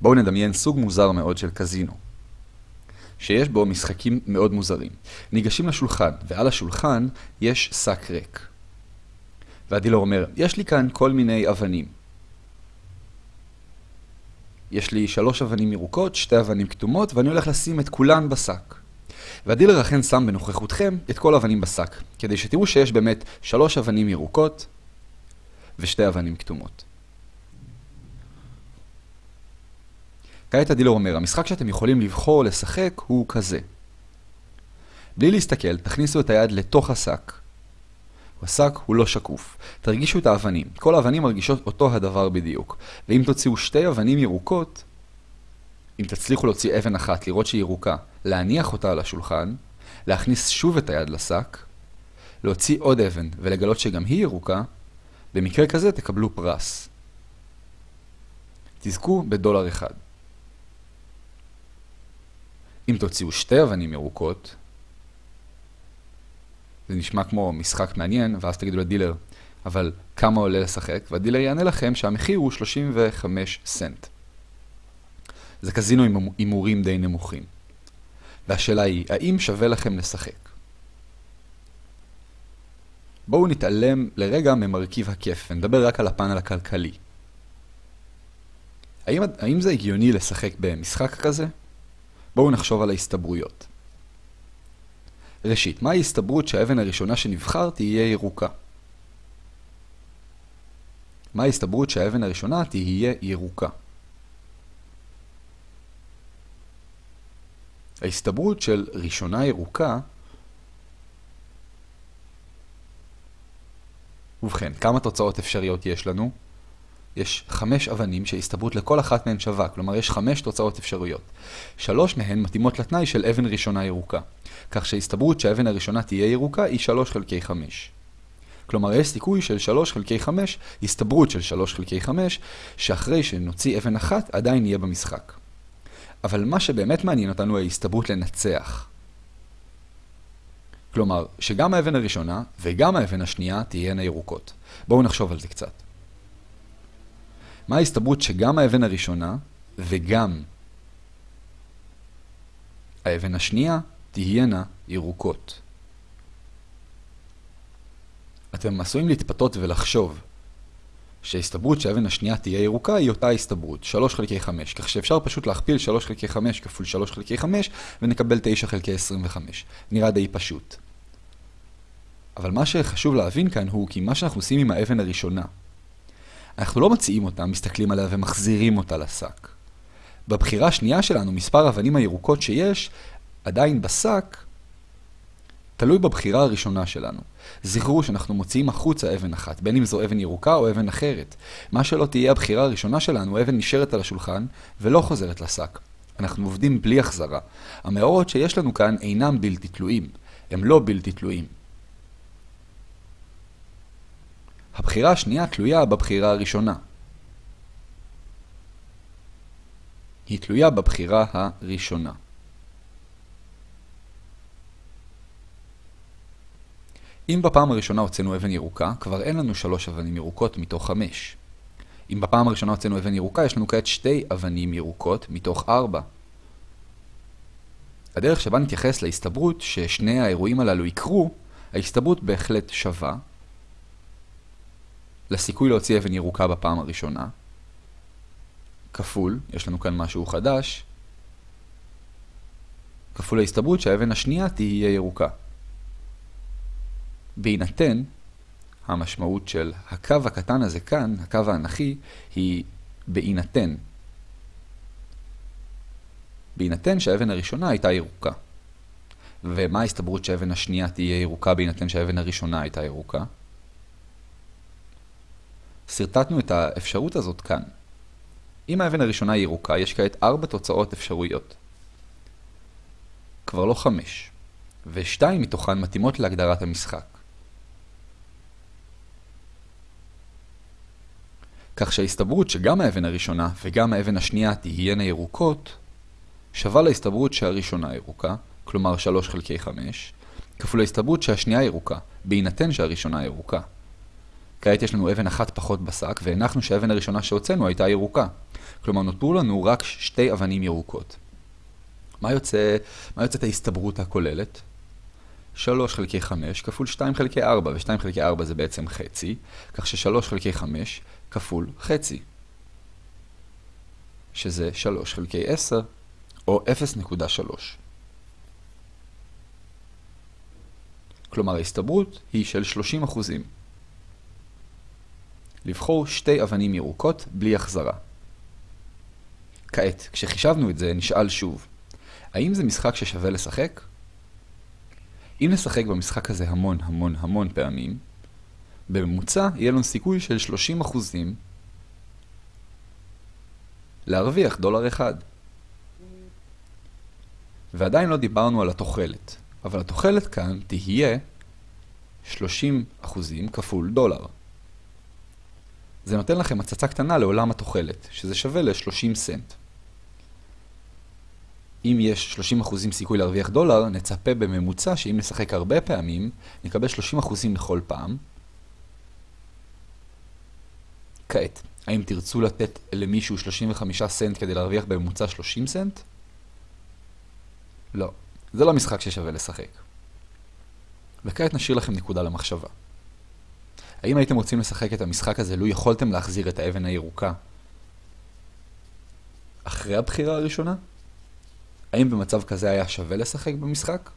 בואו נדמיין סוג מוזר מאוד של קזינו, שיש בו משחקים מאוד מוזרים. ניגשים לשולחן, ועל השולחן יש שק ריק. והדילר אומר, יש לי כאן כל מיני אבנים. יש לי שלוש אבנים ירוקות, שתי אבנים כתומות, ואני הולך לשים את כולן בשק. והדילר אכן שם בנוכחותכם את כל האבנים בשק, כדי שתראו שיש באמת שלוש אבנים ירוקות ושתי אבנים כתומות. כעת הדילר אומר, המשחק שאתם יכולים לבחור לשחק הוא כזה. בלי להסתכל, תכניסו את היד לתוך השק. השק הוא לא שקוף. תרגישו את האבנים. כל האבנים מרגישות אותו הדבר בדיוק. ואם תוציאו שתי אבנים ירוקות, אם תצליחו להוציא אבן אחת, לראות שהיא ירוקה, להניח אותה על השולחן, להכניס שוב את היד לשק, להוציא עוד אבן ולגלות שגם היא ירוקה, במקרה כזה תקבלו פרס. תזכו בדולר אחד. אם תוציאו שתי אבנים ירוקות, זה נשמע כמו משחק מעניין, ואז תגידו לדילר, אבל כמה עולה לשחק? והדילר יענה לכם שהמחיר הוא 35 סנט. זה קזינו עם הימורים די נמוכים. והשאלה היא, האם שווה לכם לשחק? בואו נתעלם לרגע ממרכיב הכיף, ונדבר רק על הפאנל הכלכלי. האם, האם זה הגיוני לשחק במשחק כזה? בואו נחשוב על ההסתברויות. ראשית, מה ההסתברות שהאבן הראשונה שנבחר תהיה ירוקה? מה ההסתברות שהאבן הראשונה תהיה ירוקה? ההסתברות של ראשונה ירוקה ובכן, כמה תוצאות אפשריות יש לנו? יש חמש אבנים שהסתברות לכל אחת מהן שווה, כלומר יש חמש תוצאות אפשרויות. שלוש מהן מתאימות לתנאי של אבן ראשונה ירוקה, כך שההסתברות שהאבן הראשונה תהיה ירוקה היא שלוש חלקי חמש. כלומר יש סיכוי של שלוש חלקי חמש, הסתברות של שלוש חלקי חמש, שאחרי שנוציא אבן אחת עדיין יהיה במשחק. אבל מה שבאמת מעניין אותנו ההסתברות לנצח. כלומר, שגם האבן הראשונה וגם האבן השנייה תהיינה ירוקות. בואו נחשוב על זה קצת. מה ההסתברות שגם האבן הראשונה וגם האבן השנייה תהיינה ירוקות? אתם עשויים להתפתות ולחשוב שההסתברות שהאבן השנייה תהיה ירוקה היא אותה הסתברות, 3 חלקי 5, כך שאפשר פשוט להכפיל 3 חלקי 5 כפול 3 חלקי 5 ונקבל 9 חלקי 25. נראה די פשוט. אבל מה שחשוב להבין כאן הוא כי מה שאנחנו עושים עם האבן הראשונה, אנחנו לא מציעים אותה, מסתכלים עליה ומחזירים אותה לשק. בבחירה השנייה שלנו, מספר האבנים הירוקות שיש, עדיין בשק, תלוי בבחירה הראשונה שלנו. זכרו שאנחנו מוציאים החוצה אבן אחת, בין אם זו אבן ירוקה או אבן אחרת. מה שלא תהיה הבחירה הראשונה שלנו, אבן נשארת על השולחן ולא חוזרת לשק. אנחנו עובדים בלי החזרה. המאורות שיש לנו כאן אינם בלתי תלויים, הם לא בלתי תלויים. הבחירה השנייה תלויה בבחירה הראשונה. היא תלויה בבחירה הראשונה. אם בפעם הראשונה הוצאנו אבן ירוקה, כבר אין לנו שלוש אבנים ירוקות מתוך חמש. אם בפעם הראשונה הוצאנו אבן ירוקה, יש לנו כעת שתי אבנים ירוקות מתוך ארבע. הדרך שבה נתייחס להסתברות ששני האירועים הללו יקרו, ההסתברות בהחלט שווה, לסיכוי להוציא אבן ירוקה בפעם הראשונה, כפול, יש לנו כאן משהו חדש, כפול ההסתברות שהאבן השנייה תהיה ירוקה. בהינתן, המשמעות של הקו הקטן הזה כאן, הקו האנכי, היא בהינתן. בהינתן שהאבן הראשונה הייתה ירוקה. ומה ההסתברות שהאבן השנייה תהיה ירוקה בהינתן שהאבן הראשונה הייתה ירוקה? סרטטנו את האפשרות הזאת כאן. אם האבן הראשונה היא ירוקה, יש כעת ארבע תוצאות אפשרויות. כבר לא חמש, ושתיים מתוכן מתאימות להגדרת המשחק. כך שההסתברות שגם האבן הראשונה וגם האבן השנייה תהיינה ירוקות, שווה להסתברות שהראשונה ירוקה, כלומר 3 חלקי 5, כפול ההסתברות שהשנייה ירוקה, בהינתן שהראשונה ירוקה. כעת יש לנו אבן אחת פחות בשק, והנחנו שהאבן הראשונה שהוצאנו הייתה ירוקה. כלומר, נותרו לנו רק שתי אבנים ירוקות. מה יוצא, יוצאת ההסתברות הכוללת? 3 חלקי 5 כפול 2 חלקי 4, ו-2 חלקי 4 זה בעצם חצי, כך ש-3 חלקי 5 כפול חצי, שזה 3 חלקי 10, או 0.3. כלומר ההסתברות היא של 30 אחוזים. לבחור שתי אבנים ירוקות בלי החזרה. כעת, כשחישבנו את זה, נשאל שוב, האם זה משחק ששווה לשחק? אם נשחק במשחק הזה המון המון המון פעמים, בממוצע יהיה לנו סיכוי של 30 אחוזים להרוויח דולר אחד. ועדיין לא דיברנו על התוחלת, אבל התוחלת כאן תהיה 30 אחוזים כפול דולר. זה נותן לכם הצצה קטנה לעולם התוחלת, שזה שווה ל-30 סנט. אם יש 30% סיכוי להרוויח דולר, נצפה בממוצע שאם נשחק הרבה פעמים, נקבל 30% לכל פעם. כעת, האם תרצו לתת למישהו 35 סנט כדי להרוויח בממוצע 30 סנט? לא, זה לא משחק ששווה לשחק. וכעת נשאיר לכם נקודה למחשבה. האם הייתם רוצים לשחק את המשחק הזה לו יכולתם להחזיר את האבן הירוקה אחרי הבחירה הראשונה? האם במצב כזה היה שווה לשחק במשחק?